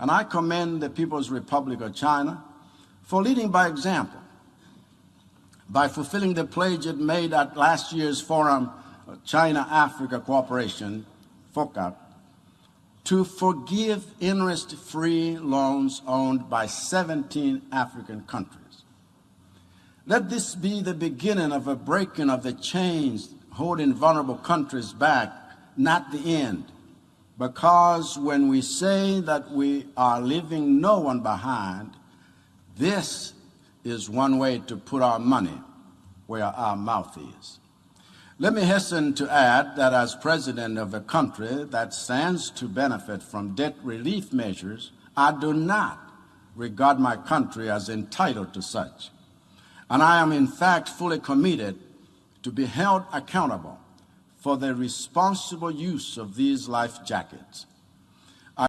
And I commend the People's Republic of China for leading by example by fulfilling the pledge it made at last year's forum, uh, China-Africa Cooperation, FOCAC, to forgive interest-free loans owned by 17 African countries. Let this be the beginning of a breaking of the chains holding vulnerable countries back, not the end. Because when we say that we are leaving no one behind, this is one way to put our money where our mouth is. Let me hasten to add that as president of a country that stands to benefit from debt relief measures, I do not regard my country as entitled to such. And I am in fact fully committed to be held accountable for the responsible use of these life jackets.